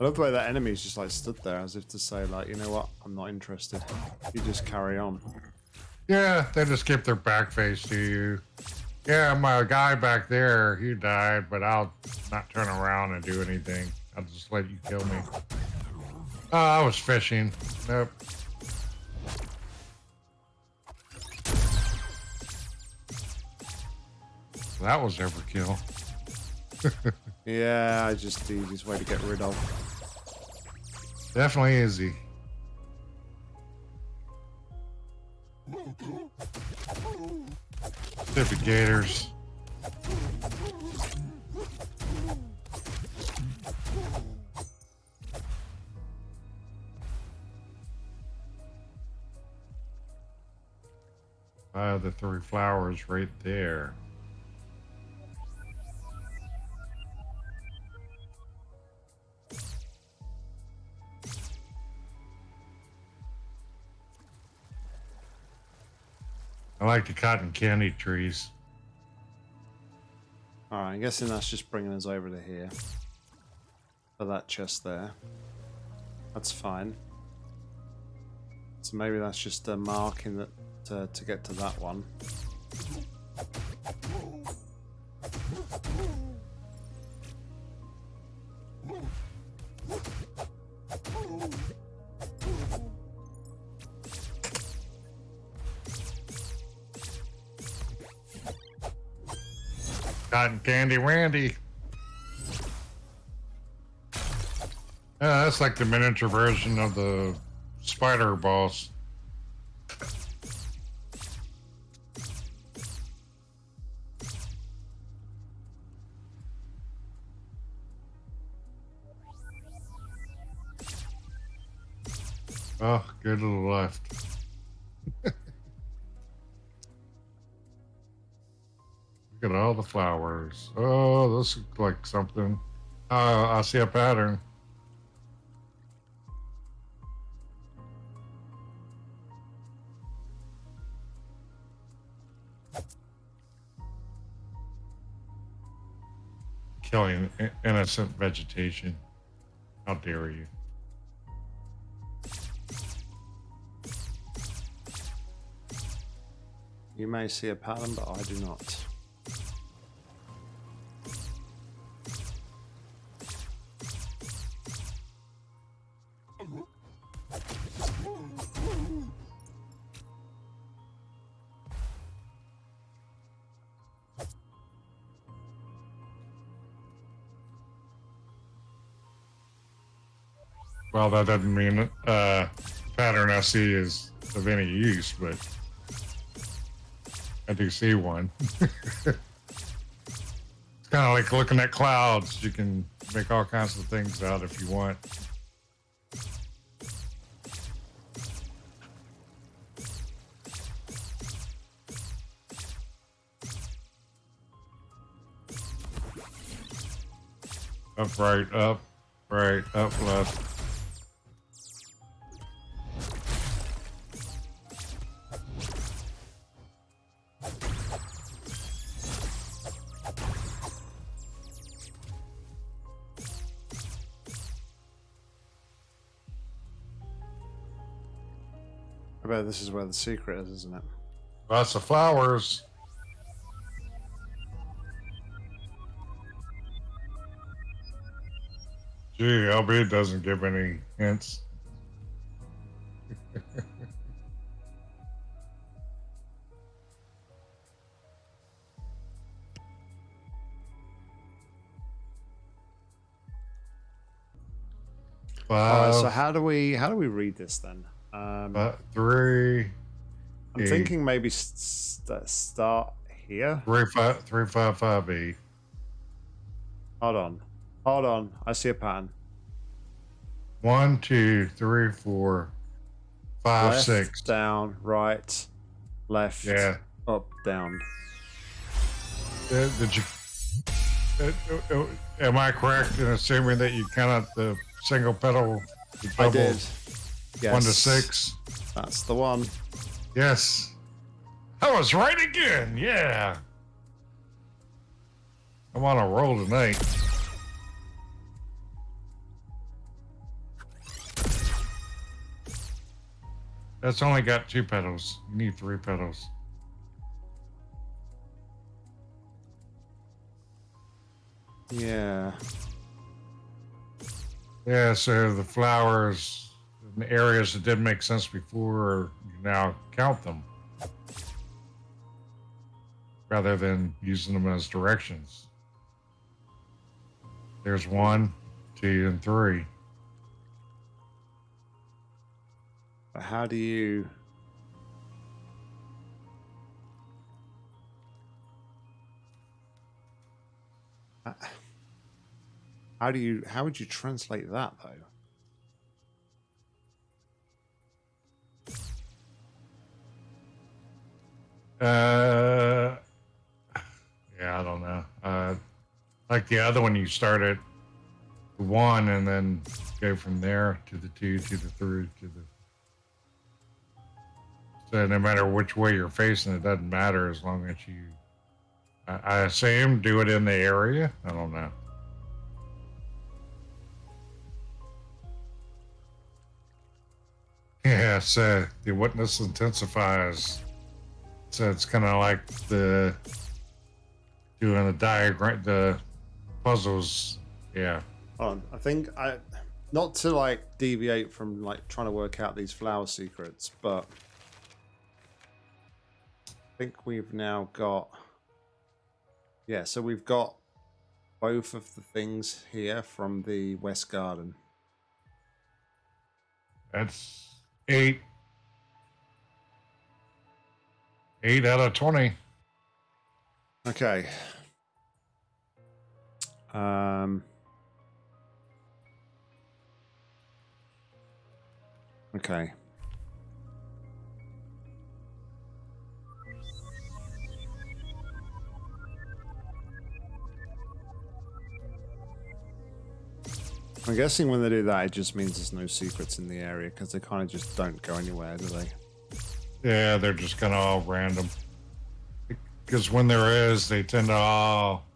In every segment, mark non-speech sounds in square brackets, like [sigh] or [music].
I love the way that enemy's just like stood there as if to say like, you know what, I'm not interested. You just carry on. Yeah, they just keep their back face to you. Yeah, my guy back there, he died, but I'll not turn around and do anything. I'll just let you kill me. Oh, I was fishing. Nope. That was overkill. [laughs] yeah, I just the easiest way to get rid of. Definitely easy. Stupid gators. Have the three flowers right there. I like the cotton candy trees. Alright, I'm guessing that's just bringing us over to here. For that chest there. That's fine. So maybe that's just a marking that to, to get to that one. Cotton Candy Randy. Yeah, that's like the miniature version of the spider boss. Oh, go to the left. At all the flowers. Oh, this looks like something. Uh, I see a pattern. Killing innocent vegetation. How dare you? You may see a pattern, but I do not. Well, that doesn't mean uh, pattern I see is of any use, but I do see one. [laughs] it's kind of like looking at clouds. You can make all kinds of things out if you want. Up, right, up, right, up, left. This is where the secret is, isn't it? Lots of flowers. Gee, LB doesn't give any hints. Five. so how do we how do we read this then? Um, uh, three. I'm eight. thinking maybe st start here. Three five three five five Three five three five five eight. Hold on, hold on. I see a pattern. One, two, three, four, five, left, six. Down, right, left. Yeah. Up, down. Uh, did you? Uh, uh, am I correct in assuming that you count the single petal? I did. Yes. One to six. That's the one. Yes. I was right again. Yeah. I'm on a roll tonight. That's only got two petals. You need three petals. Yeah. Yeah, so the flowers areas that didn't make sense before, you now count them rather than using them as directions. There's one, two, and three. But how do you Uh, How do you how would you translate that though? Uh, yeah, I don't know. Uh, like the other one, you start at one and then go from there to the two to the three to the. So no matter which way you're facing, it doesn't matter as long as you. I, I assume do it in the area. I don't know. Yeah, so the witness intensifies. So it's kind of like the doing the diagram, the puzzles. Yeah. On, I think I not to like deviate from like trying to work out these flower secrets, but I think we've now got yeah, so we've got both of the things here from the West Garden. That's eight. Eight out of 20. Okay. Um. Okay. I'm guessing when they do that, it just means there's no secrets in the area because they kind of just don't go anywhere, do they? Yeah, they're just kind of all random. Because when there is, they tend to all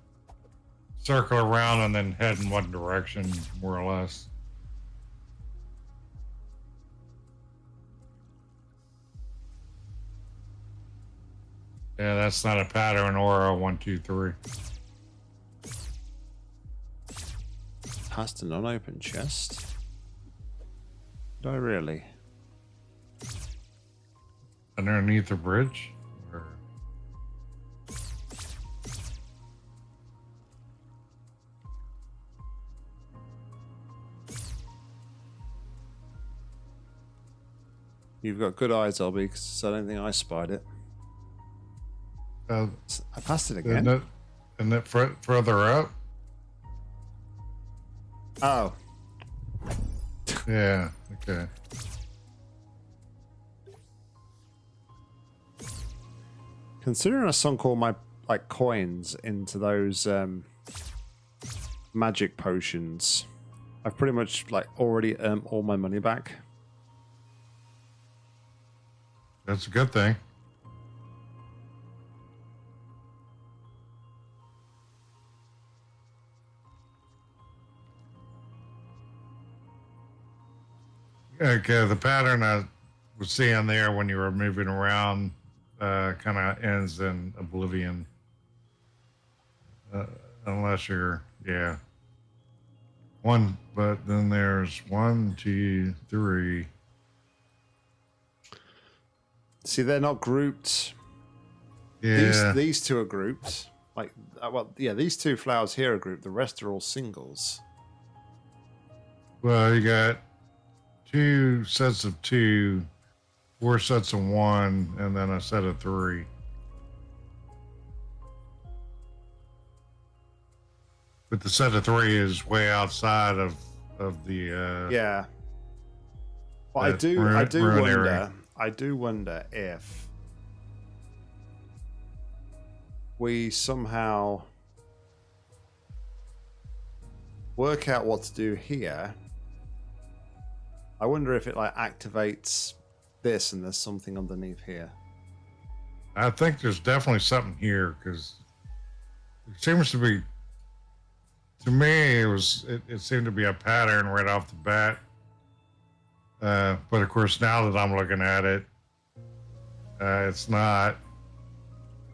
circle around and then head in one direction, more or less. Yeah, that's not a pattern or a one, two, three. Past an unopened chest? I really? Underneath the bridge? Or... You've got good eyes, LB, because I don't think I spied it. Uh, I passed it isn't again. it, isn't it fur- further up? Oh, Yeah, okay. Considering I sunk all my like coins into those um, magic potions, I've pretty much like already earned all my money back. That's a good thing. Okay, the pattern I was seeing there when you were moving around uh, kind of ends in oblivion. Uh, unless you're, yeah. One, but then there's one, two, three. See, they're not grouped. Yeah. These these two are grouped. Like, uh, well, yeah, these two flowers here are grouped. The rest are all singles. Well, you got two sets of two, four sets of one, and then a set of three. But the set of three is way outside of of the. Uh, Yeah. But I do, I do wonder. area. I do wonder if we somehow work out what to do here. I wonder if it like activates this and there's something underneath here. I think there's definitely something here because it seems to be. To me, it was it, it seemed to be a pattern right off the bat Uh, but of course, now that I'm looking at it, uh, it's not.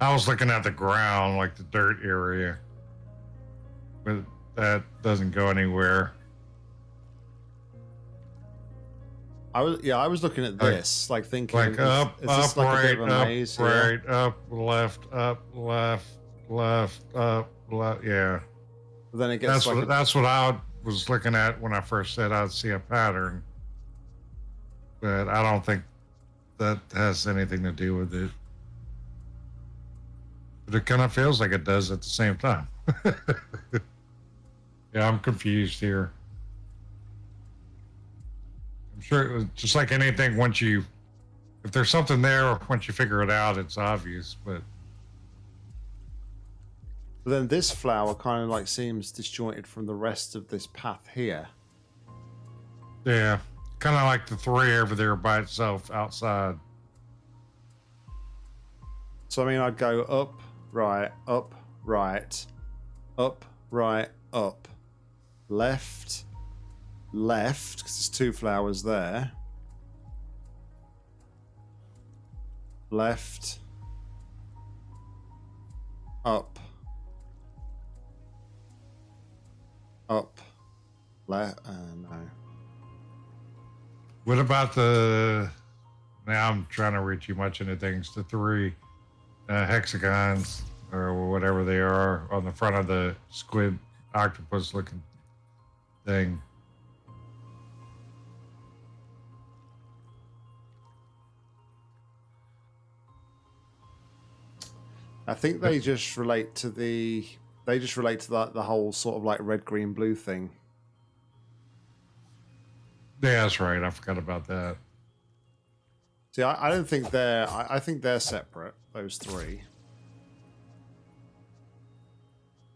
I was looking at the ground, like the dirt area, but that doesn't go anywhere. I was yeah, I was looking at this, like thinking, Like up, is up, this like a right, bit of a up, maze right, up, left, up, left, left, up, left. Yeah, But then it gets that's like what a, that's what I was looking at when I first said I'd see a pattern, but I don't think that has anything to do with it. But it kind of feels like it does at the same time. [laughs] yeah, I'm confused here. I'm sure it was just like anything. Once you, if there's something there, once you figure it out, it's obvious. But But then this flower kind of like seems disjointed from the rest of this path here. yeah, kind of like the three over there by itself outside. So I mean, I'd go up, right, up, right, up, right, up, left, left, because there's two flowers there. Left, up, up, left. Uh, no. What about the? Now I'm trying to read too much into things. The three uh, hexagons or whatever they are on the front of the squid octopus looking thing. I think they just relate to the. They just relate to the, the whole sort of like red, green, blue thing. Yeah, that's right. I forgot about that. See, I, I don't think they're. I, I think they're separate. Those three.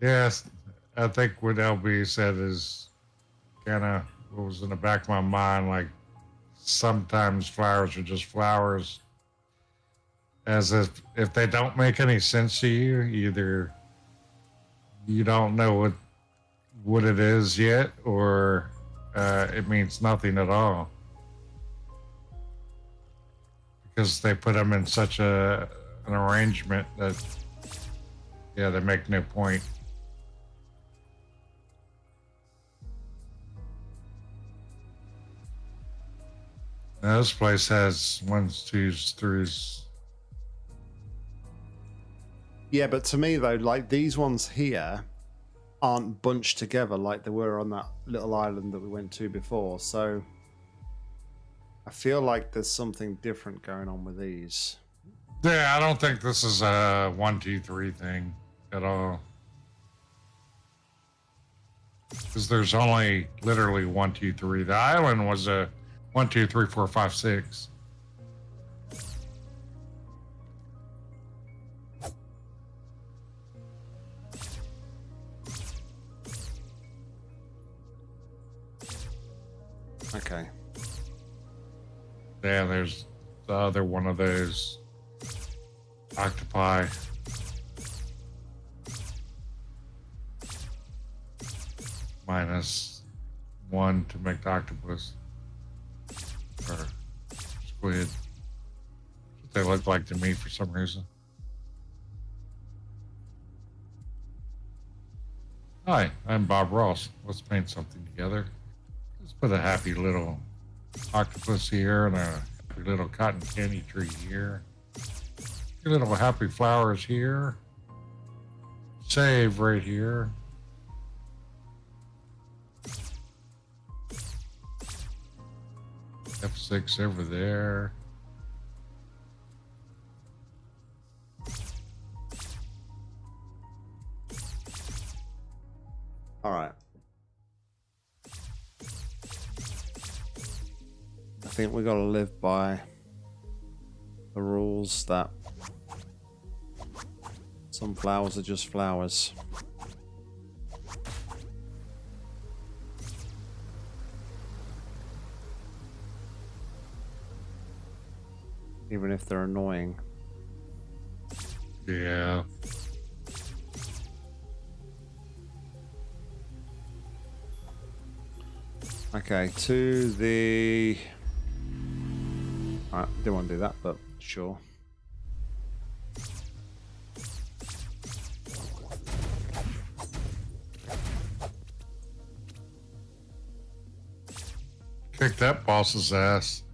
Yes, I think what LB said is kind of what was in the back of my mind. Like sometimes flowers are just flowers, as if if they don't make any sense to you, either you don't know what what it is yet, or uh, it means nothing at all because they put them in such a an arrangement that yeah they make no point. Now, this place has ones, twos, threes. Yeah, but to me though, like these ones here aren't bunched together like they were on that little island that we went to before. So I feel like there's something different going on with these. Yeah, I don't think this is a one, two, three thing at all. Because there's only literally one, two, three. The island was a one, two, three, four, five, six. Okay. Yeah, there's the other one of those octopi. Minus one to make the octopus or squid. They look like to me for some reason. Hi, I'm Bob Ross. Let's paint something together. Let's a happy little octopus here and a little cotton candy tree here. A little happy flowers here. Save right here. F6 over there. Think we got to live by the rules that some flowers are just flowers. Even if they're annoying. Yeah. Okay, to the I didn't want to do that, but sure. Kick that boss's ass.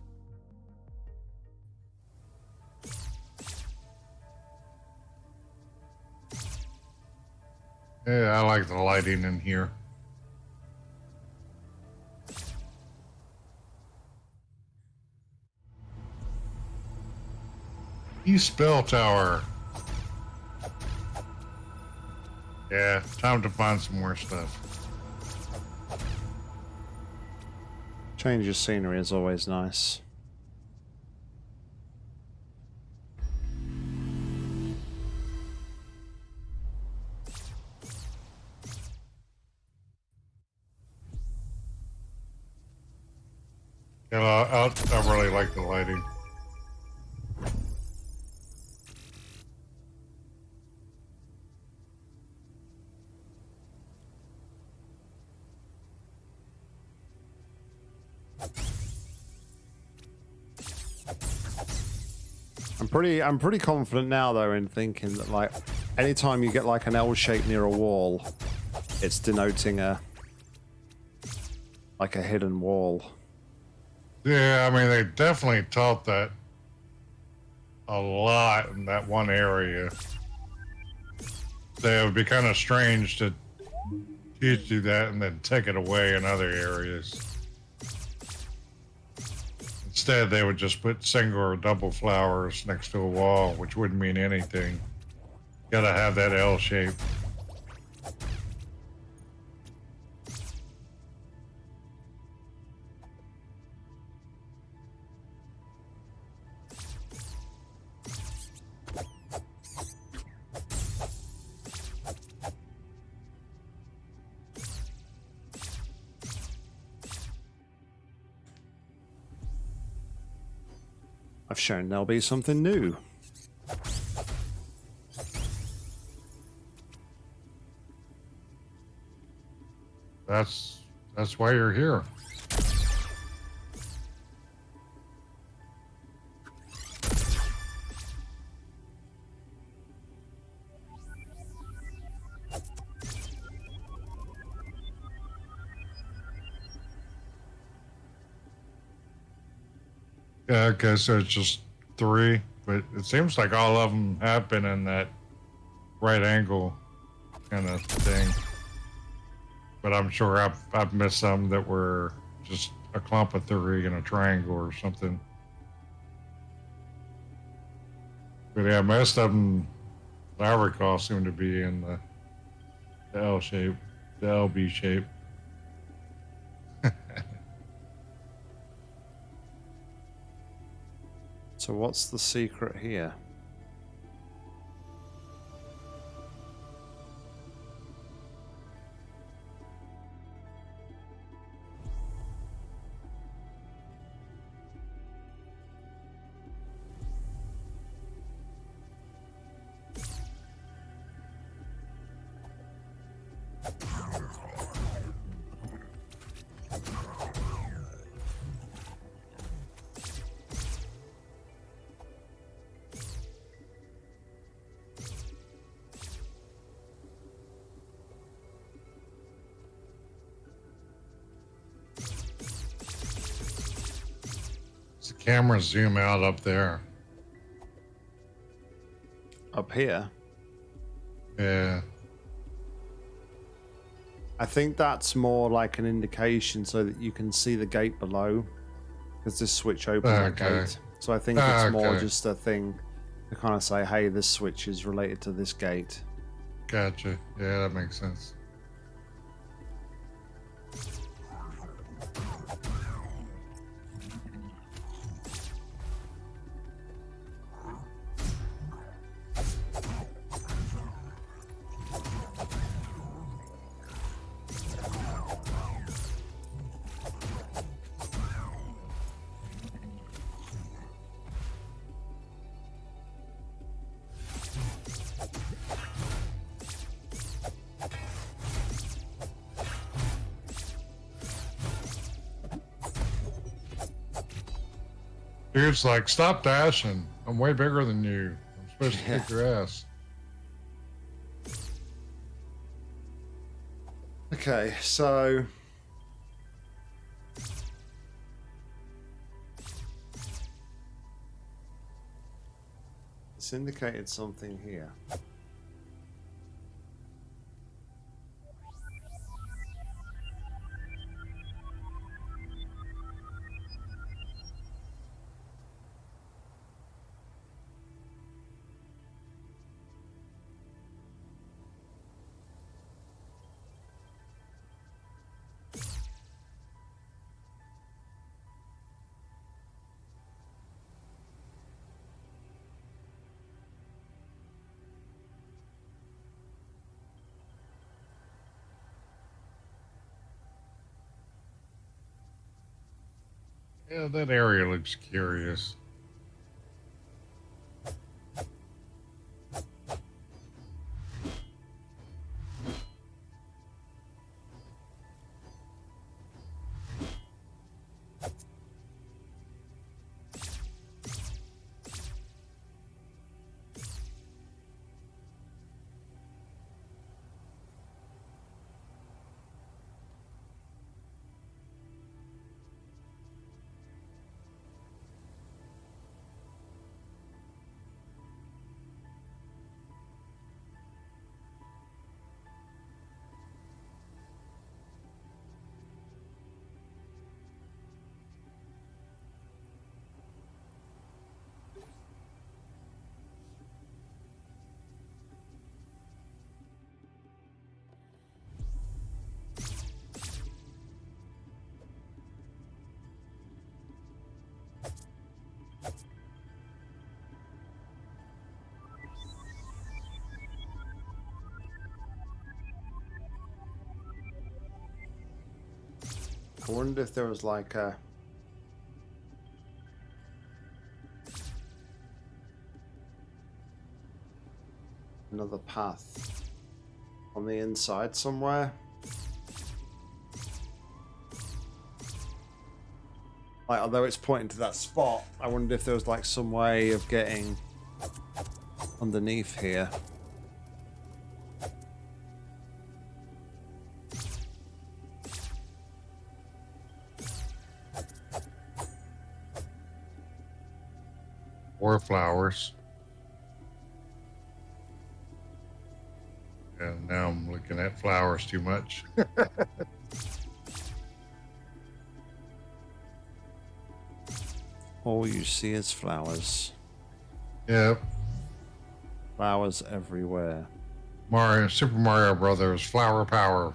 Yeah, I like the lighting in here. East Bell Tower. Yeah, time to find some more stuff. Change of scenery is always nice. Yeah, I, I, I really like the lighting. Pretty I'm pretty confident now though in thinking that like anytime you get like an L shape near a wall, it's denoting a like a hidden wall. Yeah, I mean, they definitely taught that a lot in that one area. It would be kind of strange to teach you that and then take it away in other areas. Instead, they would just put single or double flowers next to a wall, which wouldn't mean anything. Gotta have that L shape. There'll be something new. That's that's why you're here. Okay, so it's just three, but it seems like all of them have been in that right angle kind of thing. But I'm sure I've, I've missed some that were just a clump of three in a triangle or something. But yeah, most of them, I recall, seem to be in the, the L shape, the LB shape. So what's the secret here? Camera zoom out up there? Up here? Yeah. I think that's more like an indication so that you can see the gate below. Because this switch opens that Okay. gate. So I think it's more just a thing to kind of say, hey, this switch is related to this gate. Gotcha. Yeah, that makes sense. Dude's like, stop dashing. I'm way bigger than you. I'm supposed to Yeah. kick [laughs] your ass. Okay, so it's indicated something here. Yeah, that area looks curious. I wondered if there was like a another path on the inside somewhere. Like, although it's pointing to that spot, I wondered if there was like some way of getting underneath here. Or flowers. And now I'm looking at flowers too much. [laughs] All you see is flowers. yep. Flowers everywhere. Mario, Super Mario Brothers, flower power.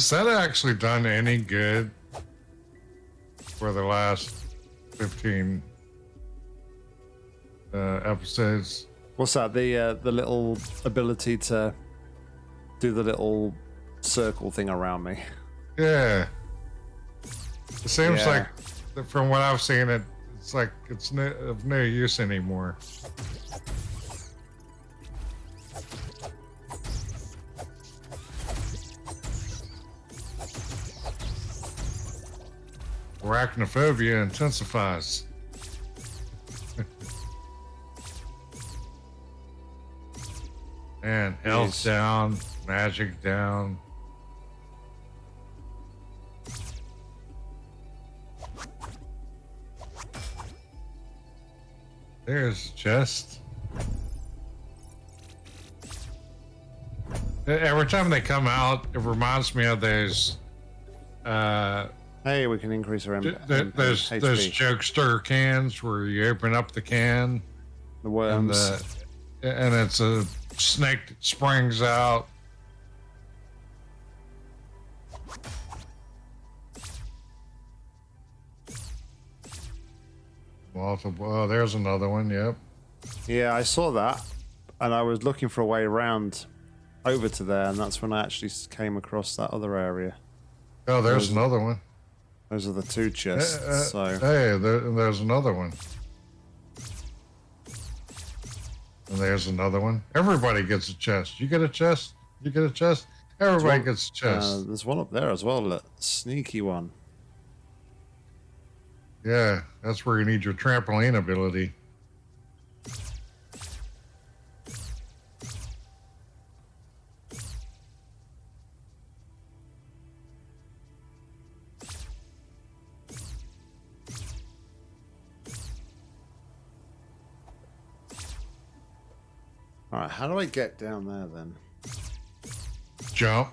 Has that actually done any good for the last 15 uh, episodes? What's that? The uh, the little ability to do the little circle thing around me. Yeah. It seems Yeah. like, from what I've seen, it it's like it's no, of no use anymore. Arachnophobia intensifies. [laughs] and health Yes. down, magic down. There's a chest. E- Every time they come out, it reminds me of those uh, Hey, we can increase our M- th- th- M- HP. those jokester cans where you open up the can the and uh, the and it's a snake that springs out. Multiple. Oh, there's another one. Yep. Yeah, I saw that, and I was looking for a way around over to there, and that's when I actually came across that other area. Oh, there's Those- another one. Those are the two chests. Uh, uh, so Hey, there, there's another one. And there's another one. Everybody gets a chest. You get a chest. You get a chest. Everybody one- gets a chest. uh, there's one up there as well. Look, sneaky one. yeah, that's where you need your trampoline ability. How do I get down there then? Joe?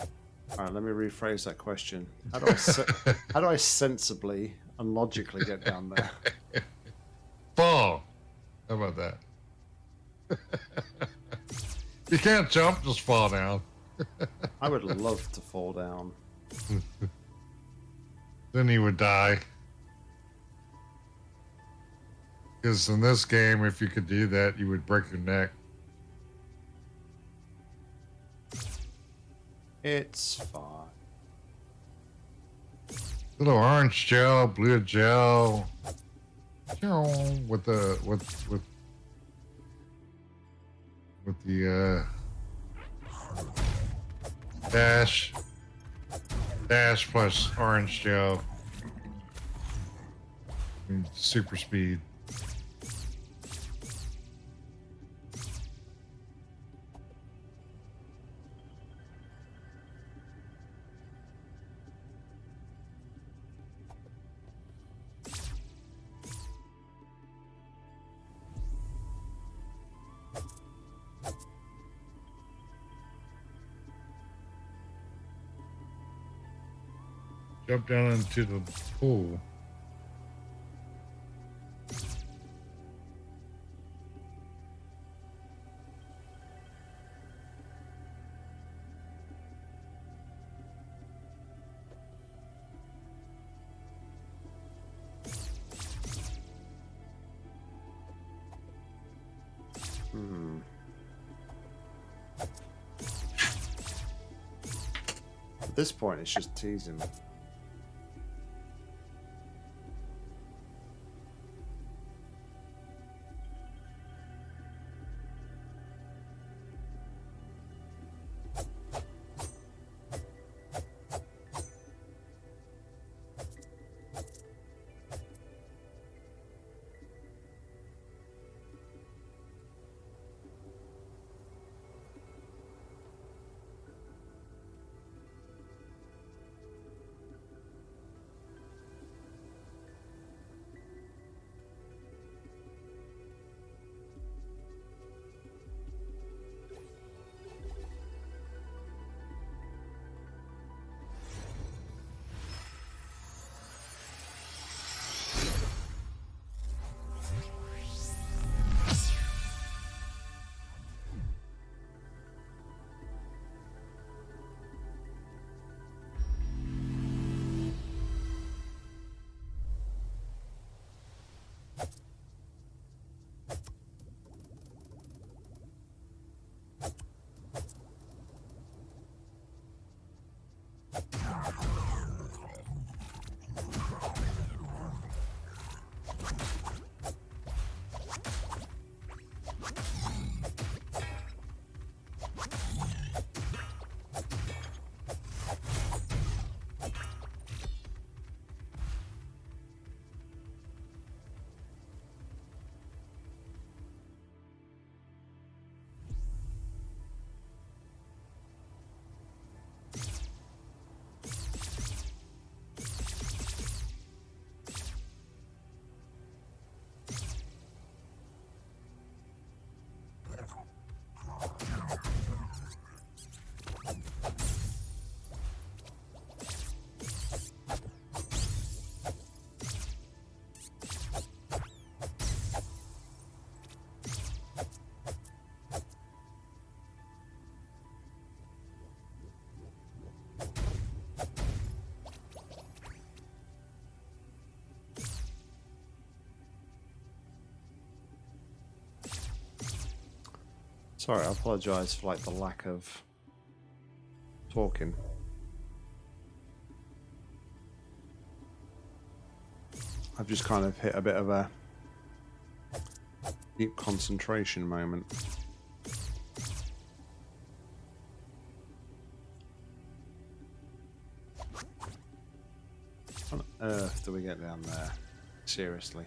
All right, let me rephrase that question. How do I se- [laughs] how do I sensibly and logically get down there? [laughs] Fall. How about that? [laughs] you can't jump, just fall down. I would love to fall down. Then he would die. Because in this game, if you could do that, you would break your neck. It's fine. Little orange gel, blue gel, with the with with with the uh, dash dash plus orange gel, and super speed. Jump down into the pool. Hmm. At this point, it's just teasing. Sorry, I apologise for like the lack of talking. I've just kind of hit a bit of a deep concentration moment. What on earth do we get down there? Seriously.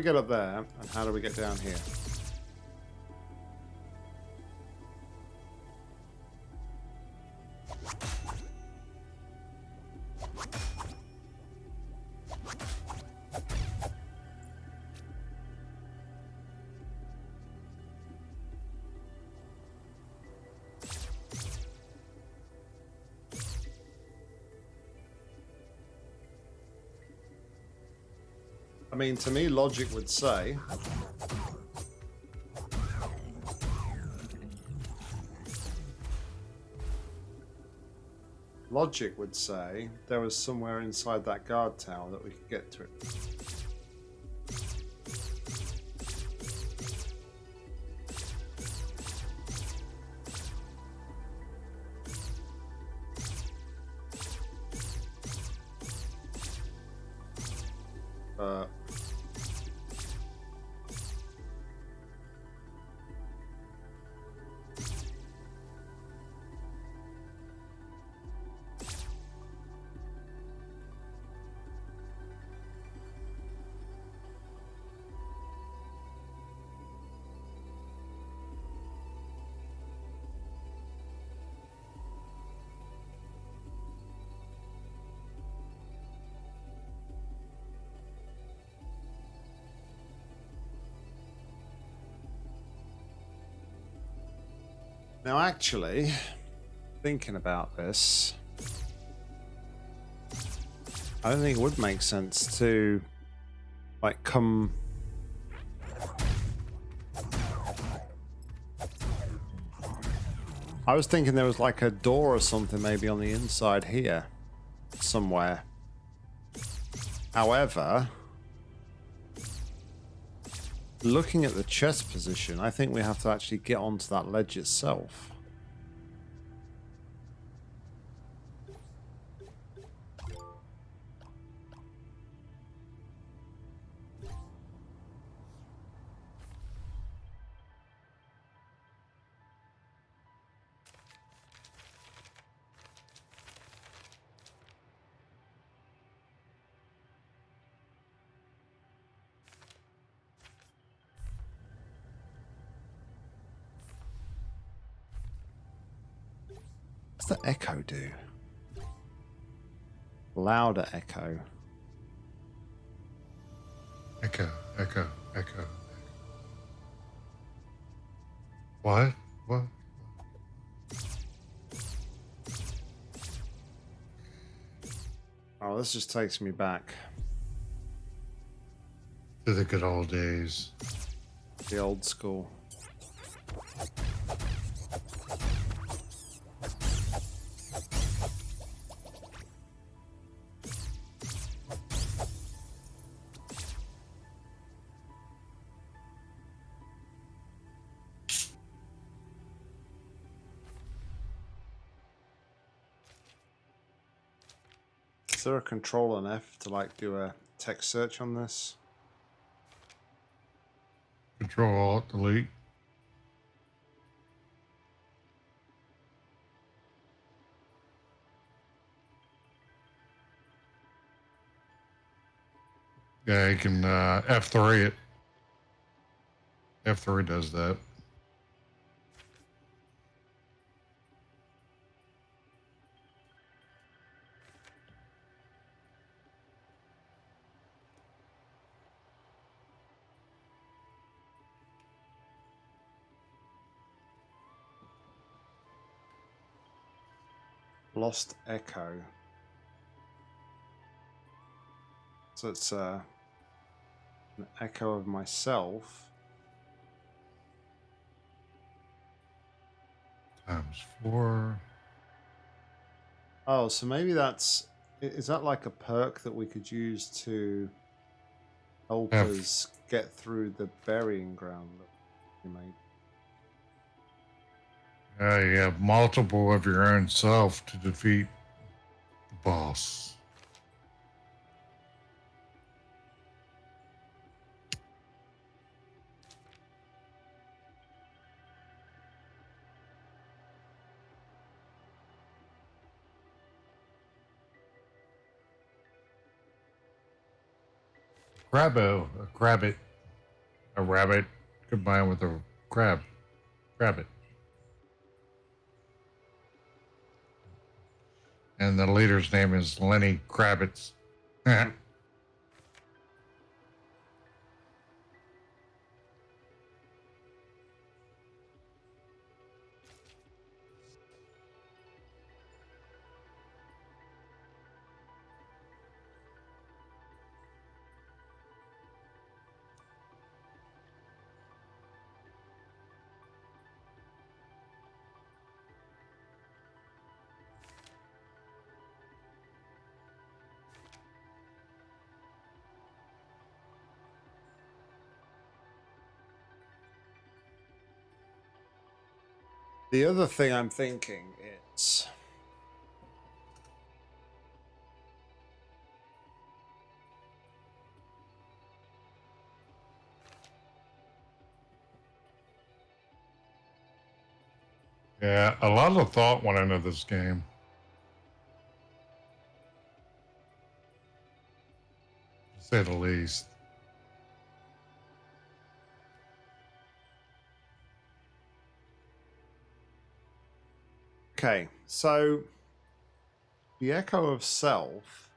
We get up there, and how do we get down here? Mean, to me, logic would say logic would say there was somewhere inside that guard tower that we could get to it. Actually, thinking about this, I don't think it would make sense to, like, come. I was thinking there was like a door or something maybe on the inside here, somewhere. However, looking at the chest position, I think we have to actually get onto that ledge itself. The echo do? Louder echo. Echo, echo, echo. What? What? Oh, this just takes me back. To the good old days. The old school. Control on F to like do a text search on this? Control Alt Delete. Yeah, you can uh, F3 it. F3 does that. Lost Echo. So it's uh, an echo of myself. Times four. Oh, so maybe that's... Is that like a perk that we could use to help Have- us get through the burying ground that you made? Uh, you have multiple of your own self to defeat the boss. Crabbo, a crabbit, a rabbit combined with a crab, crabbit. And the leader's name is Lenny Kravitz. [laughs] The other thing I'm thinking is yeah, a lot of thought went into this game. To say the least. Okay, so the echo of self.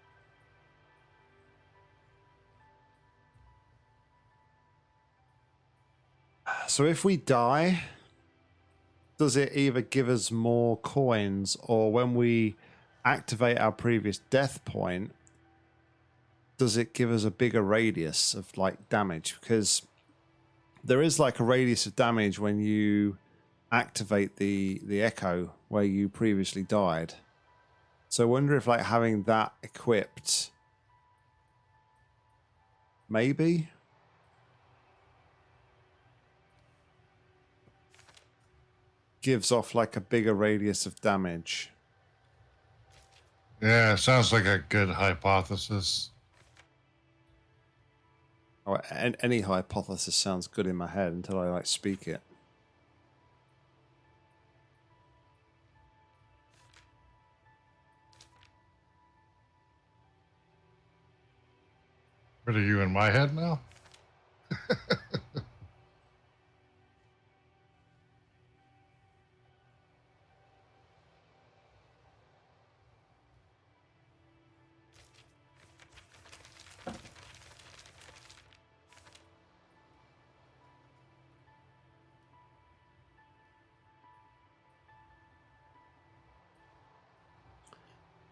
So if we die, does it either give us more coins or when we activate our previous death point, does it give us a bigger radius of like damage? Because there is like a radius of damage when you activate the the echo where you previously died. So I wonder if like having that equipped maybe gives off like a bigger radius of damage. Yeah, sounds like a good hypothesis. Oh, or an- any hypothesis sounds good in my head until I like speak it. What are you in my head now?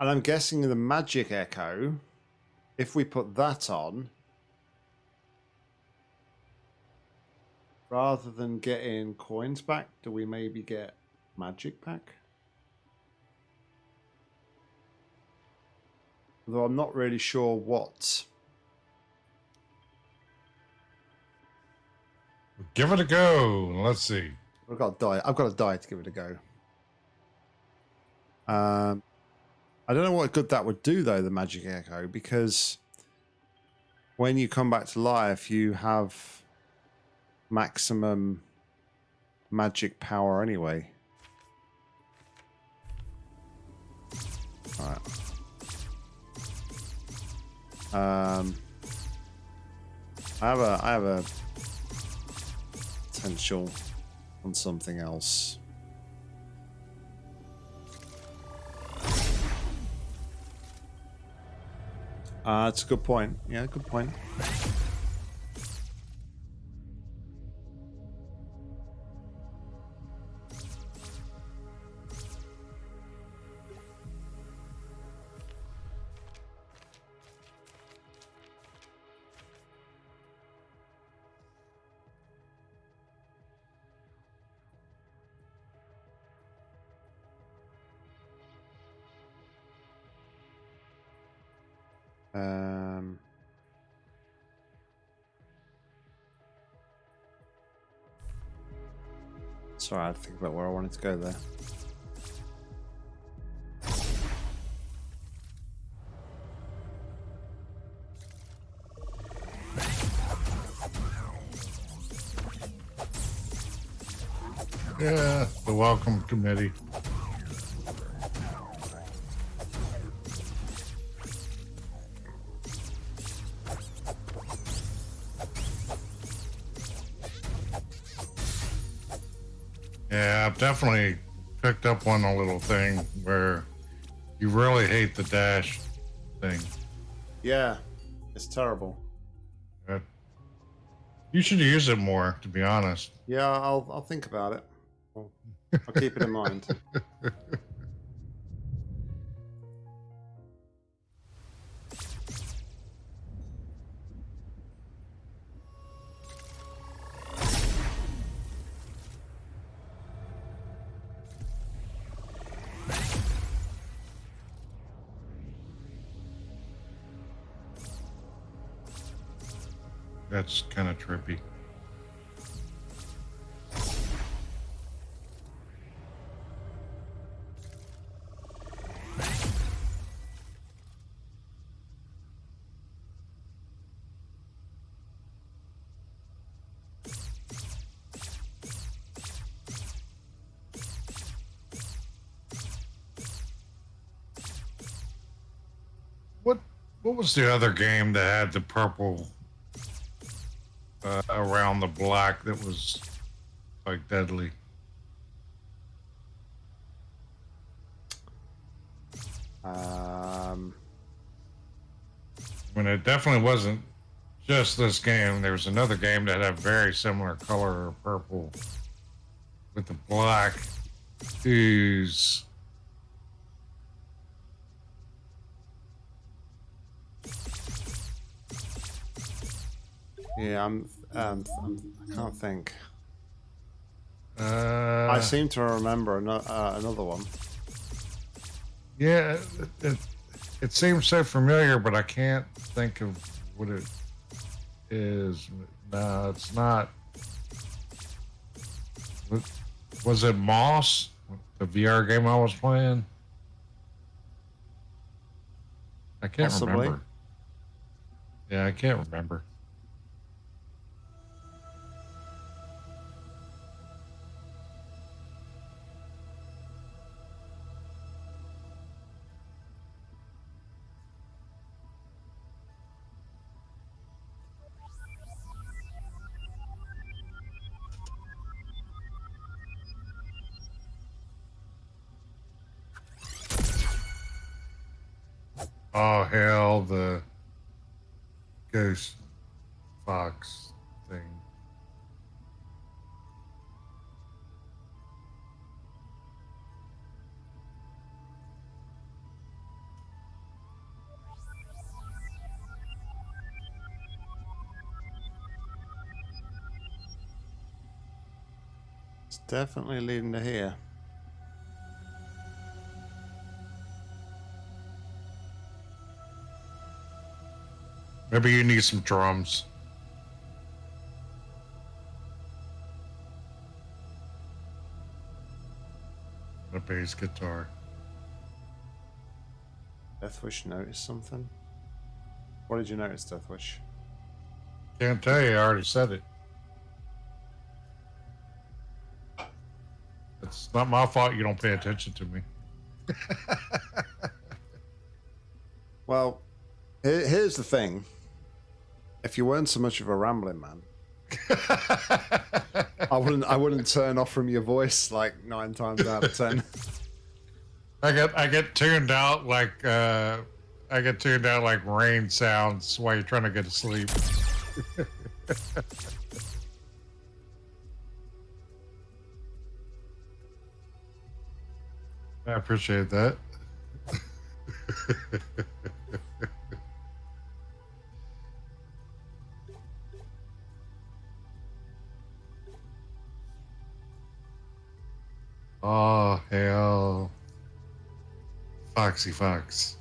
And I'm guessing the magic echo, if we put that on, rather than getting coins back, do we maybe get magic back? Though I'm not really sure what. Give it a go. Let's see. I've got to die. I've got to die to give it a go. Um, I don't know what good that would do though, the magic echo, because when you come back to life, you have maximum magic power anyway. All right. Um, I have a I have a potential on something else. Uh, that's a good point. Yeah, good point. Sorry, I had to think about where I wanted to go there. Yeah, the welcome committee. Definitely picked up on a little thing where you really hate the dash thing. Yeah, it's terrible. You should use it more, to be honest. Yeah, I'll I'll think about it. I'll, I'll keep it in mind. [laughs] That's kind of trippy. What what was the other game that had the purple uh, around the black that was like deadly? Um, I mean, it definitely wasn't just this game. There was another game that had a very similar color of purple with the black ooze. Yeah, I'm, um, I'm I can't think. Uh, I seem to remember ano- uh, another one. Yeah, it, it, it seems so familiar, but I can't think of what it is. No, it's not. Was it Moss, the VR game I was playing? I can't Possibly. remember. Yeah, I can't remember. Oh hell, the ghost fox thing. It's definitely leading to here. Maybe you need some drums. A bass guitar. Deathwish noticed something. What did you notice, Deathwish? Can't tell you. I already said it. It's not my fault you don't pay attention to me. [laughs] Well, here's the thing. If you weren't so much of a rambling man, I wouldn't. I wouldn't turn off from your voice like nine times out of ten. [laughs] I get I get tuned out like uh, I get tuned out like rain sounds while you're trying to get to sleep. [laughs] I appreciate that. [laughs] oh hell. Foxy Fox.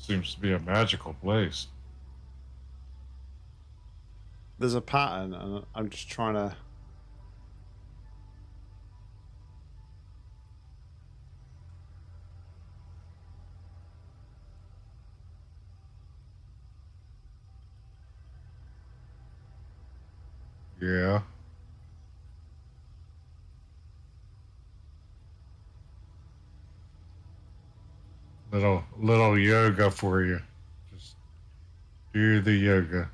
Seems to be a magical place. There's a pattern, and I'm just trying to. Yeah. Little little yoga for you. Just do the yoga.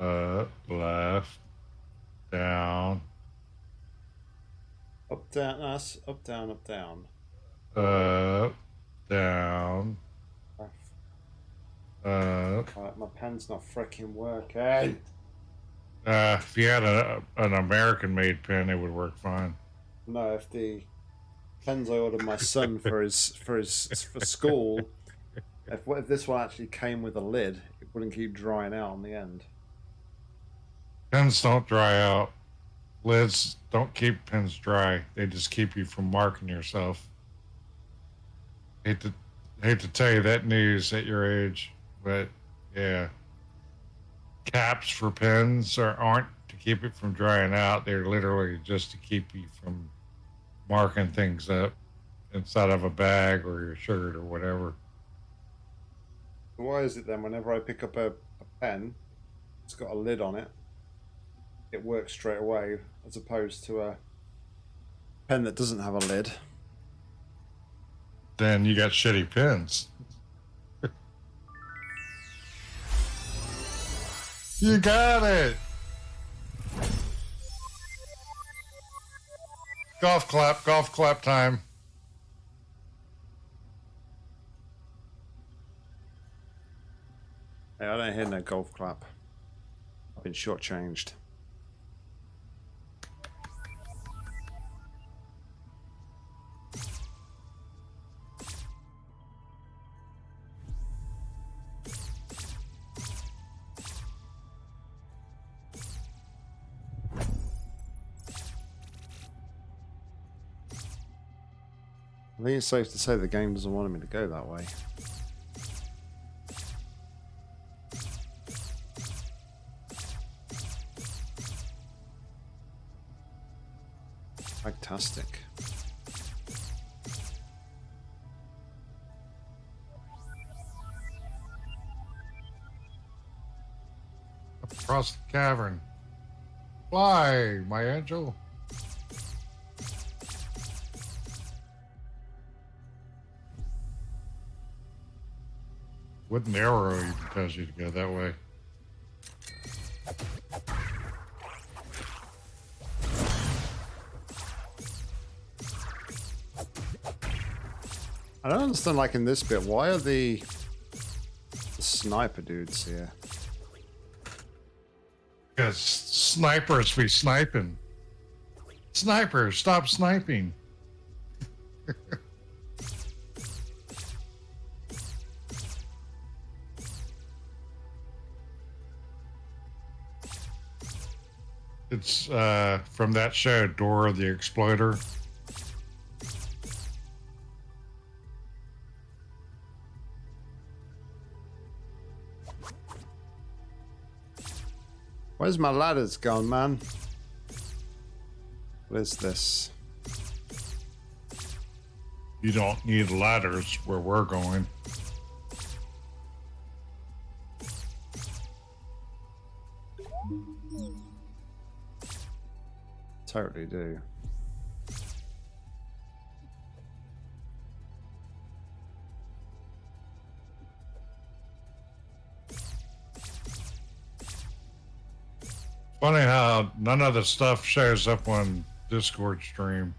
Up, left, down, Up, down, us, up, down, up, down. up, down, Left. up. Right, my pen's not freaking working. Uh, if you had a, an American made pen, it would work fine. No, if the pens I ordered my son for his for his for school, if if this one actually came with a lid, it wouldn't keep drying out on the end. Pens don't dry out. Lids don't keep pens dry. They just keep you from marking yourself. Hate to hate to tell you that news at your age, but yeah. Caps for pens are, aren't to keep it from drying out. They're literally just to keep you from marking things up inside of a bag or your shirt or whatever. Why is it then whenever I pick up a, a pen, it's got a lid on it, it works straight away, as opposed to a pen that doesn't have a lid. Then you got shitty pens. You got it. Golf clap, golf clap time. Hey, I don't hear no golf clap. I've been shortchanged. Think it's safe to say the game doesn't want me to go that way. Fantastic. Across the cavern. Fly, my angel. Wooden arrow even tells you to go that way. I don't understand, like in this bit, why are the, the sniper dudes here? Because snipers be sniping. Snipers, stop sniping. [laughs] it's uh, from that show, Dora the Exploder. Where's my ladders gone, man? What is this? You don't need ladders where we're going. Totally do. Funny how none of the stuff shows up on Discord stream.